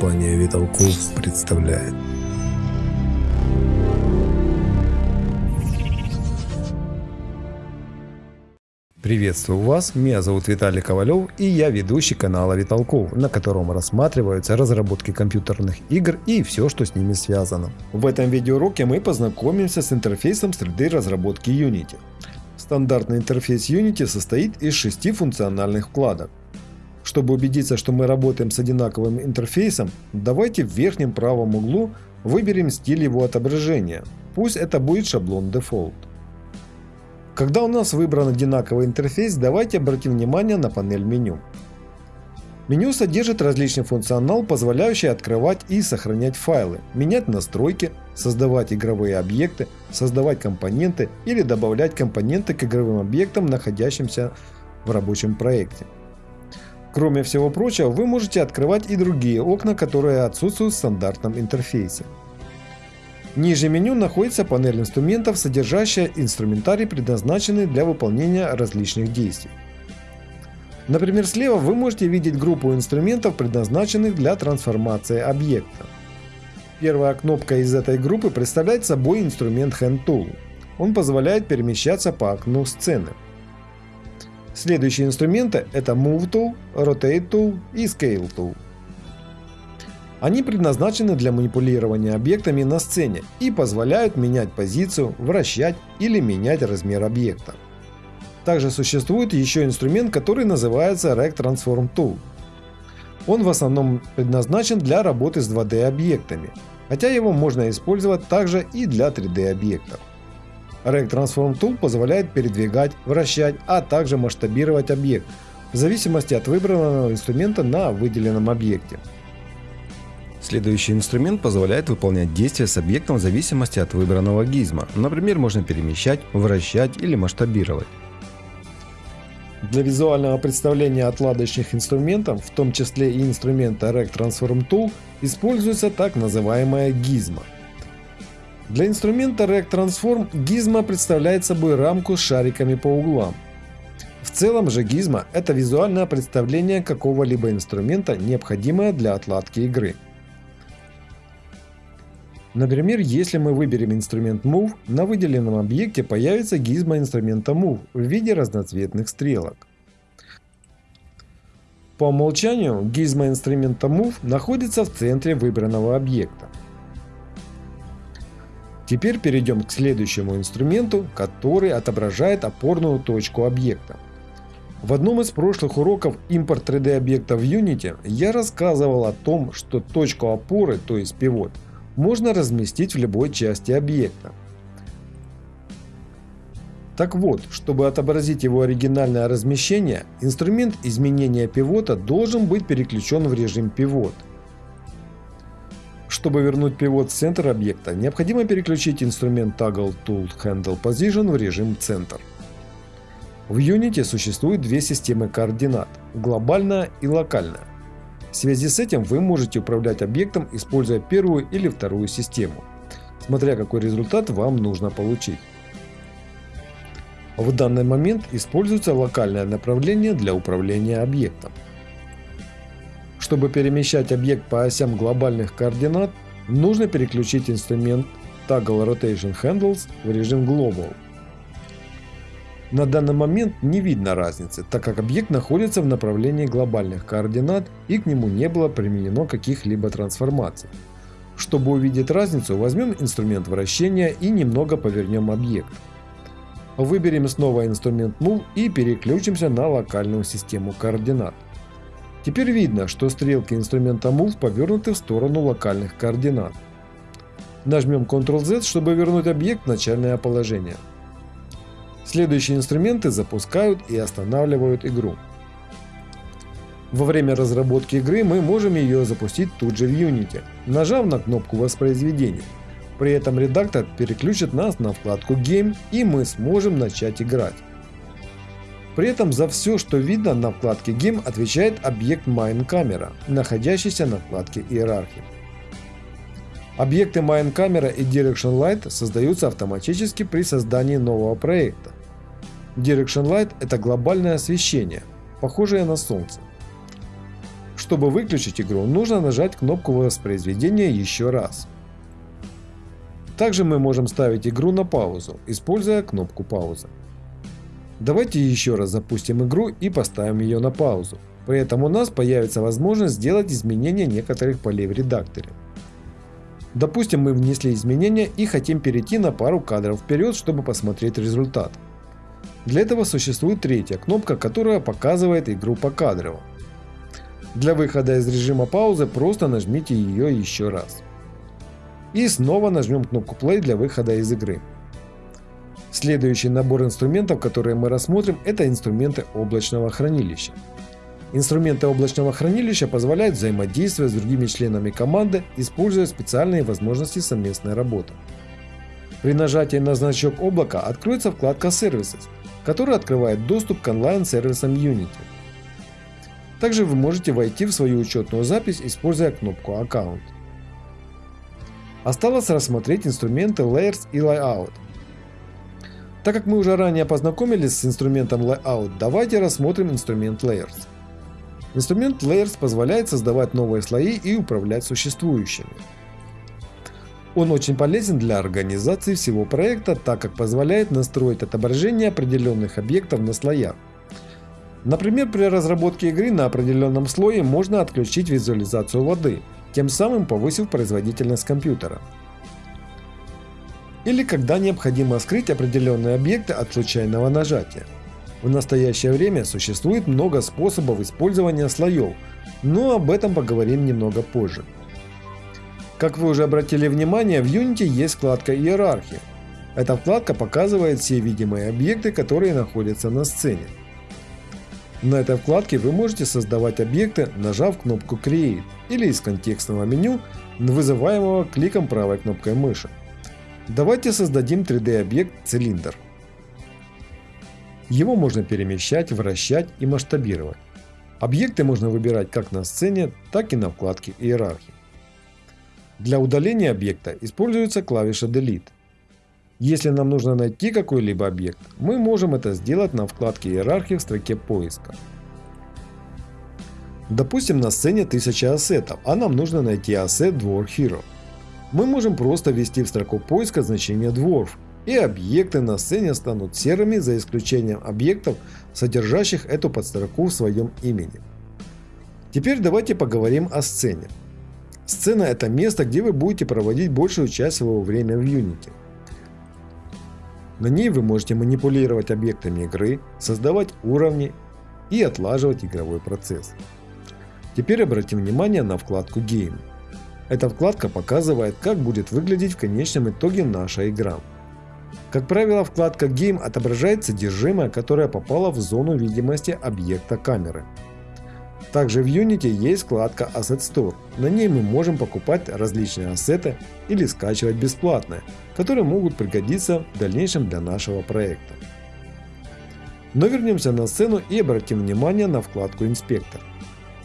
Компания Виталков представляет. Приветствую вас, меня зовут Виталий Ковалев и я ведущий канала Виталков, на котором рассматриваются разработки компьютерных игр и все, что с ними связано. В этом видеоуроке мы познакомимся с интерфейсом среды разработки Unity. Стандартный интерфейс Unity состоит из шести функциональных вкладок. Чтобы убедиться, что мы работаем с одинаковым интерфейсом, давайте в верхнем правом углу выберем стиль его отображения. Пусть это будет шаблон Default. Когда у нас выбран одинаковый интерфейс, давайте обратим внимание на панель меню. Меню содержит различный функционал, позволяющий открывать и сохранять файлы, менять настройки, создавать игровые объекты, создавать компоненты или добавлять компоненты к игровым объектам, находящимся в рабочем проекте. Кроме всего прочего, вы можете открывать и другие окна, которые отсутствуют в стандартном интерфейсе. Ниже меню находится панель инструментов, содержащая инструментарий, предназначенный для выполнения различных действий. Например, слева вы можете видеть группу инструментов, предназначенных для трансформации объекта. Первая кнопка из этой группы представляет собой инструмент Hand Tool. Он позволяет перемещаться по окну сцены. Следующие инструменты это Move Tool, Rotate Tool и Scale Tool. Они предназначены для манипулирования объектами на сцене и позволяют менять позицию, вращать или менять размер объекта. Также существует еще инструмент, который называется Rect Transform Tool. Он в основном предназначен для работы с 2D объектами, хотя его можно использовать также и для 3D объектов. Rect Transform Tool позволяет передвигать, вращать, а также масштабировать объект в зависимости от выбранного инструмента на выделенном объекте. Следующий инструмент позволяет выполнять действия с объектом в зависимости от выбранного гизма. Например, можно перемещать, вращать или масштабировать. Для визуального представления отладочных инструментов, в том числе и инструмента Rect Transform Tool, используется так называемая гизма. Для инструмента Rect Transform гизма представляет собой рамку с шариками по углам. В целом же гизма – это визуальное представление какого-либо инструмента, необходимое для отладки игры. Например, если мы выберем инструмент Move, на выделенном объекте появится гизма инструмента Move в виде разноцветных стрелок. По умолчанию гизма инструмента Move находится в центре выбранного объекта. Теперь перейдем к следующему инструменту, который отображает опорную точку объекта. В одном из прошлых уроков импорт 3D объекта в Unity я рассказывал о том, что точку опоры, то есть пивот, можно разместить в любой части объекта. Так вот, чтобы отобразить его оригинальное размещение, инструмент изменения пивота должен быть переключен в режим пивот. Чтобы вернуть пивот в центр объекта, необходимо переключить инструмент Toggle Tool Handle Position в режим центр. В Unity существует две системы координат – глобальная и локальная. В связи с этим вы можете управлять объектом, используя первую или вторую систему, смотря какой результат вам нужно получить. В данный момент используется локальное направление для управления объектом. Чтобы перемещать объект по осям глобальных координат, нужно переключить инструмент Toggle Rotation Handles в режим Global. На данный момент не видно разницы, так как объект находится в направлении глобальных координат и к нему не было применено каких-либо трансформаций. Чтобы увидеть разницу, возьмем инструмент вращения и немного повернем объект. Выберем снова инструмент Move и переключимся на локальную систему координат. Теперь видно, что стрелки инструмента Move повернуты в сторону локальных координат. Нажмем Ctrl-Z, чтобы вернуть объект в начальное положение. Следующие инструменты запускают и останавливают игру. Во время разработки игры мы можем ее запустить тут же в Unity, нажав на кнопку воспроизведения. При этом редактор переключит нас на вкладку Game и мы сможем начать играть. При этом за все, что видно на вкладке Game отвечает объект MineCamera, находящийся на вкладке Иерархии. Объекты MineCamera и Direction Light создаются автоматически при создании нового проекта. Direction Light – это глобальное освещение, похожее на Солнце. чтобы выключить игру, нужно нажать кнопку воспроизведения еще раз. Также мы можем ставить игру на паузу, используя кнопку паузы. Давайте еще раз запустим игру и поставим ее на паузу. При этом у нас появится возможность сделать изменения некоторых полей в редакторе. Допустим, мы внесли изменения и хотим перейти на пару кадров вперед, чтобы посмотреть результат. Для этого существует третья кнопка, которая показывает игру по кадрово. Для выхода из режима паузы просто нажмите ее еще раз. И снова нажмем кнопку play для выхода из игры. Следующий набор инструментов, которые мы рассмотрим, это инструменты облачного хранилища. Инструменты облачного хранилища позволяют взаимодействовать с другими членами команды, используя специальные возможности совместной работы. При нажатии на значок облака откроется вкладка Services, которая открывает доступ к онлайн-сервисам Unity. Также вы можете войти в свою учетную запись, используя кнопку «Аккаунт». Осталось рассмотреть инструменты Layers и Layout – так как мы уже ранее познакомились с инструментом Layout, давайте рассмотрим инструмент Layers. Инструмент Layers позволяет создавать новые слои и управлять существующими. Он очень полезен для организации всего проекта, так как позволяет настроить отображение определенных объектов на слоях. Например, при разработке игры на определенном слое можно отключить визуализацию воды, тем самым повысив производительность компьютера или когда необходимо скрыть определенные объекты от случайного нажатия. В настоящее время существует много способов использования слоев, но об этом поговорим немного позже. Как вы уже обратили внимание, в Unity есть вкладка «Иерархия». Эта вкладка показывает все видимые объекты, которые находятся на сцене. На этой вкладке вы можете создавать объекты, нажав кнопку Create или из контекстного меню, вызываемого кликом правой кнопкой мыши. Давайте создадим 3D объект цилиндр. Его можно перемещать, вращать и масштабировать. Объекты можно выбирать как на сцене, так и на вкладке иерархии. Для удаления объекта используется клавиша Delete. Если нам нужно найти какой-либо объект, мы можем это сделать на вкладке иерархии в строке поиска. Допустим на сцене 1000 ассетов, а нам нужно найти ассет Dwarf Hero мы можем просто ввести в строку поиска значение Dwarf, и объекты на сцене станут серыми за исключением объектов, содержащих эту подстроку в своем имени. Теперь давайте поговорим о сцене. Сцена это место, где вы будете проводить большую часть своего времени в Unity. На ней вы можете манипулировать объектами игры, создавать уровни и отлаживать игровой процесс. Теперь обратим внимание на вкладку Game. Эта вкладка показывает, как будет выглядеть в конечном итоге наша игра. Как правило, вкладка Game отображает содержимое, которое попало в зону видимости объекта камеры. Также в Unity есть вкладка Asset Store. На ней мы можем покупать различные ассеты или скачивать бесплатные, которые могут пригодиться в дальнейшем для нашего проекта. Но вернемся на сцену и обратим внимание на вкладку Инспектор.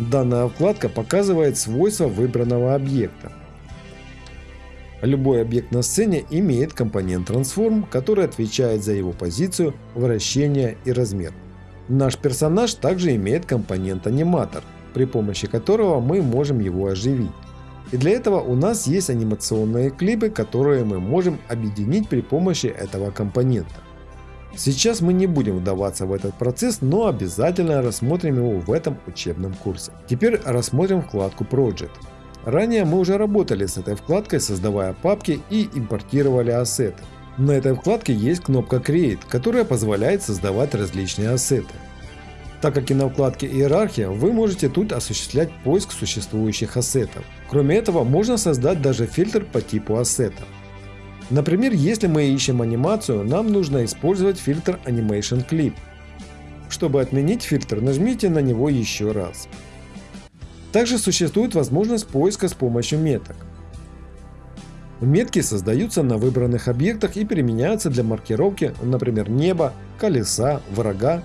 Данная вкладка показывает свойства выбранного объекта. Любой объект на сцене имеет компонент Transform, который отвечает за его позицию, вращение и размер. Наш персонаж также имеет компонент аниматор, при помощи которого мы можем его оживить. И для этого у нас есть анимационные клипы, которые мы можем объединить при помощи этого компонента. Сейчас мы не будем вдаваться в этот процесс, но обязательно рассмотрим его в этом учебном курсе. Теперь рассмотрим вкладку Project. Ранее мы уже работали с этой вкладкой, создавая папки и импортировали ассеты. На этой вкладке есть кнопка Create, которая позволяет создавать различные ассеты. Так как и на вкладке Иерархия, вы можете тут осуществлять поиск существующих ассетов. Кроме этого, можно создать даже фильтр по типу ассета. Например, если мы ищем анимацию, нам нужно использовать фильтр Animation Clip. Чтобы отменить фильтр, нажмите на него еще раз. Также существует возможность поиска с помощью меток. Метки создаются на выбранных объектах и применяются для маркировки, например, неба, колеса, врага.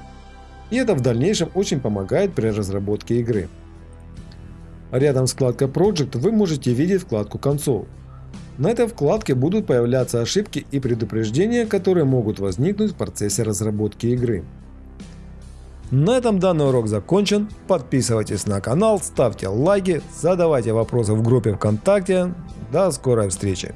И это в дальнейшем очень помогает при разработке игры. Рядом с вкладкой Project вы можете видеть вкладку Console. На этой вкладке будут появляться ошибки и предупреждения, которые могут возникнуть в процессе разработки игры. На этом данный урок закончен. Подписывайтесь на канал, ставьте лайки, задавайте вопросы в группе ВКонтакте. До скорой встречи!